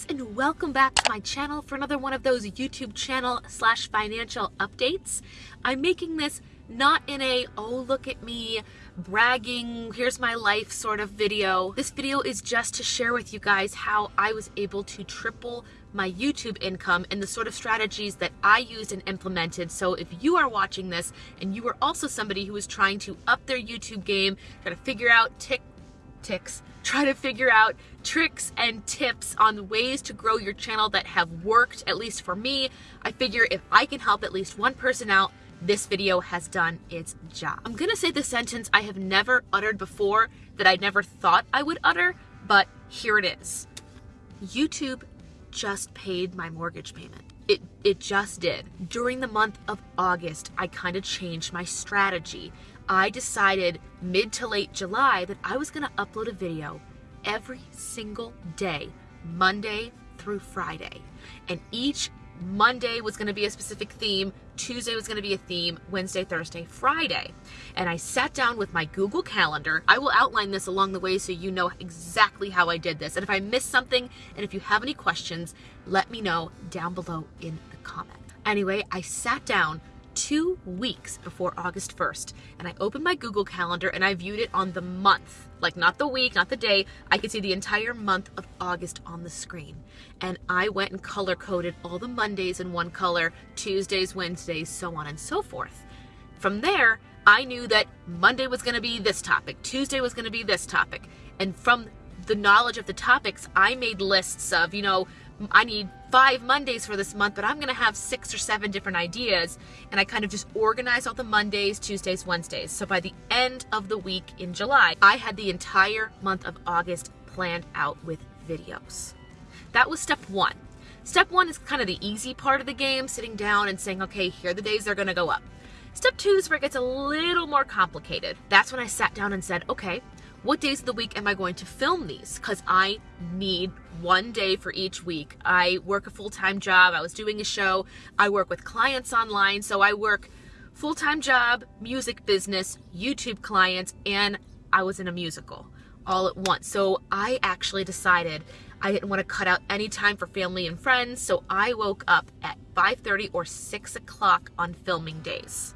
guys and welcome back to my channel for another one of those YouTube channel slash financial updates. I'm making this not in a, oh look at me, bragging, here's my life sort of video. This video is just to share with you guys how I was able to triple my YouTube income and the sort of strategies that I used and implemented. So if you are watching this and you are also somebody who is trying to up their YouTube game, try to figure out tick ticks, try to figure out tricks and tips on ways to grow your channel that have worked, at least for me. I figure if I can help at least one person out, this video has done its job. I'm gonna say the sentence I have never uttered before that I never thought I would utter, but here it is. YouTube just paid my mortgage payment. It, it just did. During the month of August, I kind of changed my strategy. I decided mid to late July that I was going to upload a video every single day, Monday through Friday. And each Monday was going to be a specific theme, Tuesday was going to be a theme, Wednesday, Thursday, Friday. And I sat down with my Google Calendar. I will outline this along the way so you know exactly how I did this. And if I missed something and if you have any questions, let me know down below in the comment. Anyway, I sat down two weeks before August 1st. And I opened my Google Calendar and I viewed it on the month, like not the week, not the day. I could see the entire month of August on the screen. And I went and color coded all the Mondays in one color, Tuesdays, Wednesdays, so on and so forth. From there, I knew that Monday was going to be this topic, Tuesday was going to be this topic. And from the knowledge of the topics, I made lists of, you know, I need five Mondays for this month, but I'm to have six or seven different ideas. And I kind of just organized all the Mondays, Tuesdays, Wednesdays. So by the end of the week in July, I had the entire month of August planned out with videos. That was step one. Step one is kind of the easy part of the game, sitting down and saying, okay, here are the days they're to go up. Step two is where it gets a little more complicated. That's when I sat down and said, okay, what days of the week am I going to film these? Because I need one day for each week. I work a full-time job. I was doing a show. I work with clients online. So I work full-time job, music business, YouTube clients, and I was in a musical all at once. So I actually decided I didn't want to cut out any time for family and friends. So I woke up at 5.30 or 6 o'clock on filming days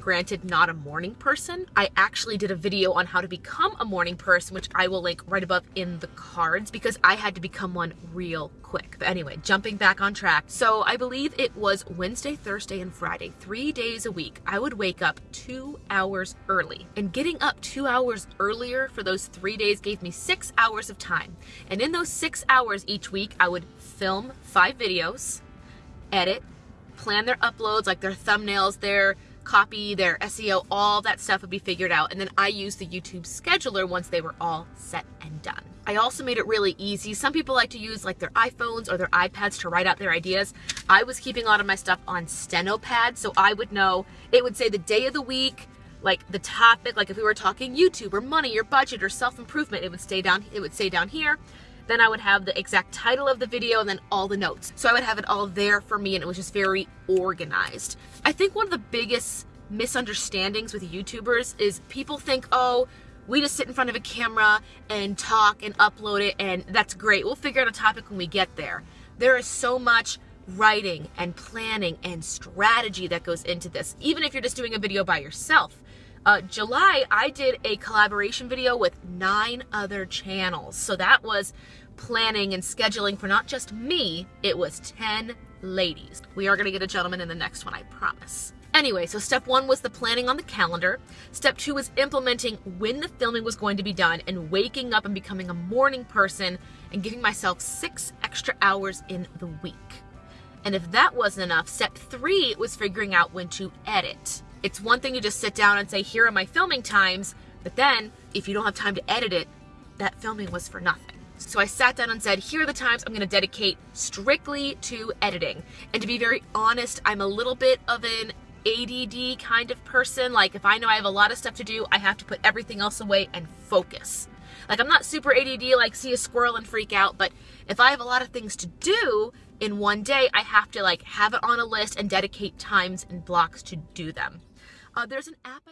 granted not a morning person. I actually did a video on how to become a morning person, which I will link right above in the cards because I had to become one real quick. But anyway, jumping back on track. So I believe it was Wednesday, Thursday, and Friday, three days a week. I would wake up two hours early. And getting up two hours earlier for those three days gave me six hours of time. And in those six hours each week, I would film five videos, edit, plan their uploads, like their thumbnails, their copy, their SEO, all that stuff would be figured out. And then I used the YouTube scheduler once they were all set and done. I also made it really easy. Some people like to use like their iPhones or their iPads to write out their ideas. I was keeping a lot of my stuff on Stenopad, so I would know, it would say the day of the week, like the topic, like if we were talking YouTube or money or budget or self-improvement, it would stay down, it would say down here. Then I would have the exact title of the video and then all the notes. So I would have it all there for me and it was just very organized. I think one of the biggest misunderstandings with YouTubers is people think, oh, we just sit in front of a camera and talk and upload it and that's great. We'll figure out a topic when we get there. There is so much writing and planning and strategy that goes into this, even if you're just doing a video by yourself. Uh, July, I did a collaboration video with nine other channels. So that was planning and scheduling for not just me, it was 10 ladies. We are gonna get a gentleman in the next one, I promise. Anyway, so step one was the planning on the calendar. Step two was implementing when the filming was going to be done and waking up and becoming a morning person and giving myself six extra hours in the week. And if that wasn't enough, step three was figuring out when to edit. It's one thing to just sit down and say, here are my filming times, but then if you don't have time to edit it, that filming was for nothing. So I sat down and said, here are the times I'm gonna dedicate strictly to editing. And to be very honest, I'm a little bit of an ADD kind of person. Like if I know I have a lot of stuff to do, I have to put everything else away and focus. Like I'm not super ADD, like see a squirrel and freak out, but if I have a lot of things to do in one day, I have to like have it on a list and dedicate times and blocks to do them. Uh, there's an app.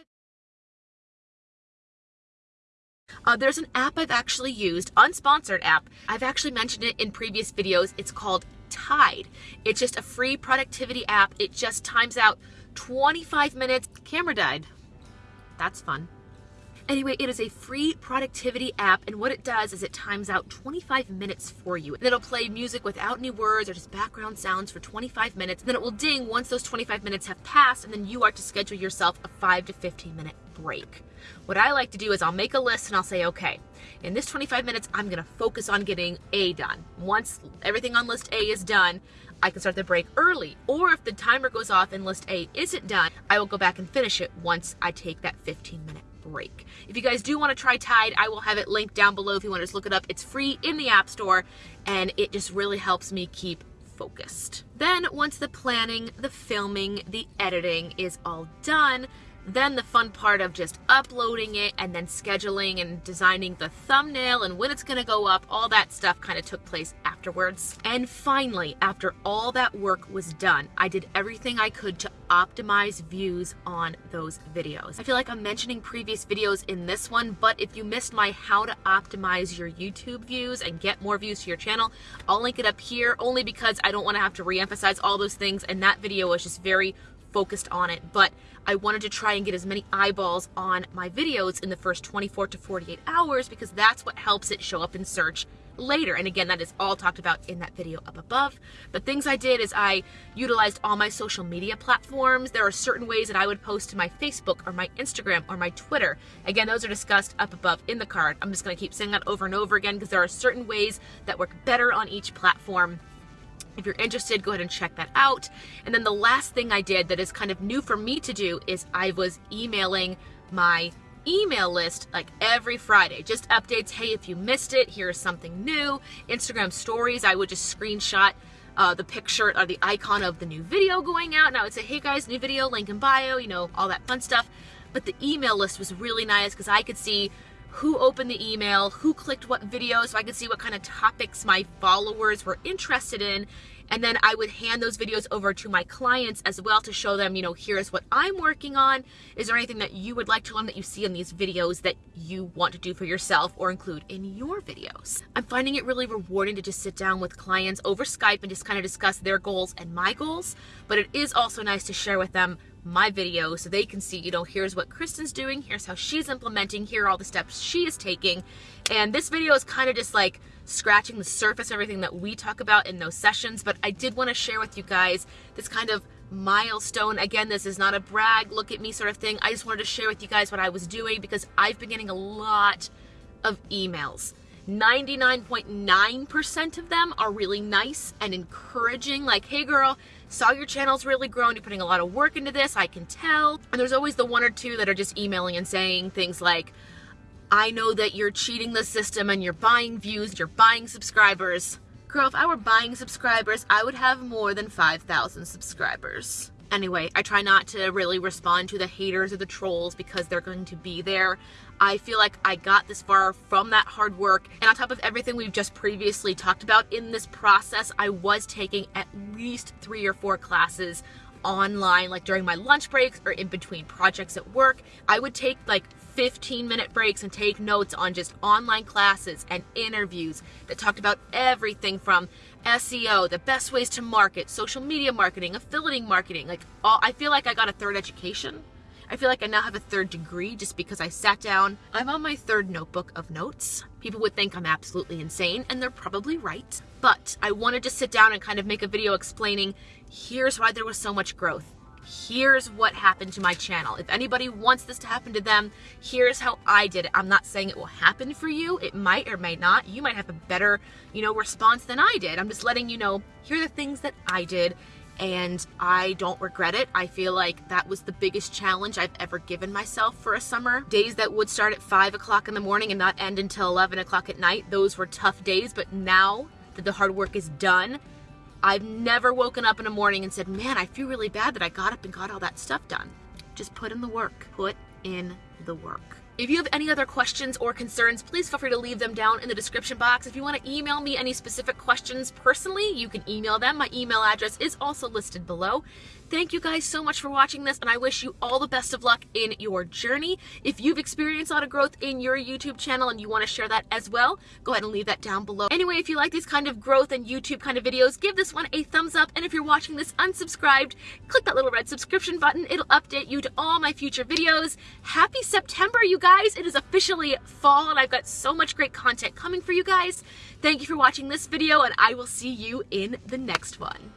Uh, there's an app I've actually used, unsponsored app. I've actually mentioned it in previous videos. It's called Tide. It's just a free productivity app. It just times out 25 minutes. Camera died. That's fun. Anyway, it is a free productivity app, and what it does is it times out 25 minutes for you. And it'll play music without any words or just background sounds for 25 minutes. And then it will ding once those 25 minutes have passed, and then you are to schedule yourself a 5 to 15 minute break. What I like to do is I'll make a list and I'll say, okay, in this 25 minutes, I'm gonna focus on getting A done. Once everything on list A is done, I can start the break early. Or if the timer goes off and list A isn't done, I will go back and finish it once I take that 15 minute break. If you guys do want to try Tide, I will have it linked down below if you want to just look it up. It's free in the App Store and it just really helps me keep focused. Then once the planning, the filming, the editing is all done, then the fun part of just uploading it and then scheduling and designing the thumbnail and when it's going to go up, all that stuff kind of took place afterwards. And finally, after all that work was done, I did everything I could to optimize views on those videos. I feel like I'm mentioning previous videos in this one, but if you missed my how to optimize your YouTube views and get more views to your channel, I'll link it up here only because I don't want to have to re-emphasize all those things and that video was just very focused on it, but I wanted to try and get as many eyeballs on my videos in the first 24 to 48 hours because that's what helps it show up in search later. And again, that is all talked about in that video up above. But things I did is I utilized all my social media platforms. There are certain ways that I would post to my Facebook or my Instagram or my Twitter. Again, those are discussed up above in the card. I'm just gonna keep saying that over and over again because there are certain ways that work better on each platform if you're interested, go ahead and check that out. And then the last thing I did that is kind of new for me to do is I was emailing my email list like every Friday. Just updates, hey, if you missed it, here's something new. Instagram stories, I would just screenshot uh, the picture or the icon of the new video going out. And I would say, hey guys, new video, link in bio, you know, all that fun stuff. But the email list was really nice because I could see who opened the email, who clicked what video, so I could see what kind of topics my followers were interested in. And then I would hand those videos over to my clients as well to show them, you know, here's what I'm working on. Is there anything that you would like to learn that you see in these videos that you want to do for yourself or include in your videos? I'm finding it really rewarding to just sit down with clients over Skype and just kind of discuss their goals and my goals. But it is also nice to share with them my video so they can see, you know, here's what Kristen's doing, here's how she's implementing, here are all the steps she is taking. And this video is kind of just like scratching the surface of everything that we talk about in those sessions, but I did want to share with you guys this kind of milestone. Again, this is not a brag, look at me sort of thing. I just wanted to share with you guys what I was doing because I've been getting a lot of emails 99.9% of them are really nice and encouraging, like, hey girl, saw your channel's really grown, you're putting a lot of work into this, I can tell. And there's always the one or two that are just emailing and saying things like, I know that you're cheating the system and you're buying views, you're buying subscribers. Girl, if I were buying subscribers, I would have more than 5,000 subscribers. Anyway, I try not to really respond to the haters or the trolls because they're going to be there. I feel like I got this far from that hard work. And on top of everything we've just previously talked about in this process, I was taking at least three or four classes online, like during my lunch breaks or in between projects at work. I would take like 15 minute breaks and take notes on just online classes and interviews that talked about everything from SEO, the best ways to market, social media marketing, affiliate marketing. Like all, I feel like I got a third education. I feel like I now have a third degree just because I sat down. I'm on my third notebook of notes. People would think I'm absolutely insane, and they're probably right. But I wanted to sit down and kind of make a video explaining here's why there was so much growth here's what happened to my channel. If anybody wants this to happen to them, here's how I did it. I'm not saying it will happen for you. It might or may not. You might have a better, you know, response than I did. I'm just letting you know, here are the things that I did and I don't regret it. I feel like that was the biggest challenge I've ever given myself for a summer. Days that would start at 5 o'clock in the morning and not end until 11 o'clock at night, those were tough days, but now that the hard work is done, I've never woken up in a morning and said, man, I feel really bad that I got up and got all that stuff done. Just put in the work. Put in the work. If you have any other questions or concerns, please feel free to leave them down in the description box. If you want to email me any specific questions personally, you can email them. My email address is also listed below. Thank you guys so much for watching this, and I wish you all the best of luck in your journey. If you've experienced a lot of growth in your YouTube channel and you want to share that as well, go ahead and leave that down below. Anyway, if you like these kind of growth and YouTube kind of videos, give this one a thumbs up, and if you're watching this unsubscribed, click that little red subscription button. It'll update you to all my future videos. Happy September, you guys! It is officially fall, and I've got so much great content coming for you guys. Thank you for watching this video, and I will see you in the next one.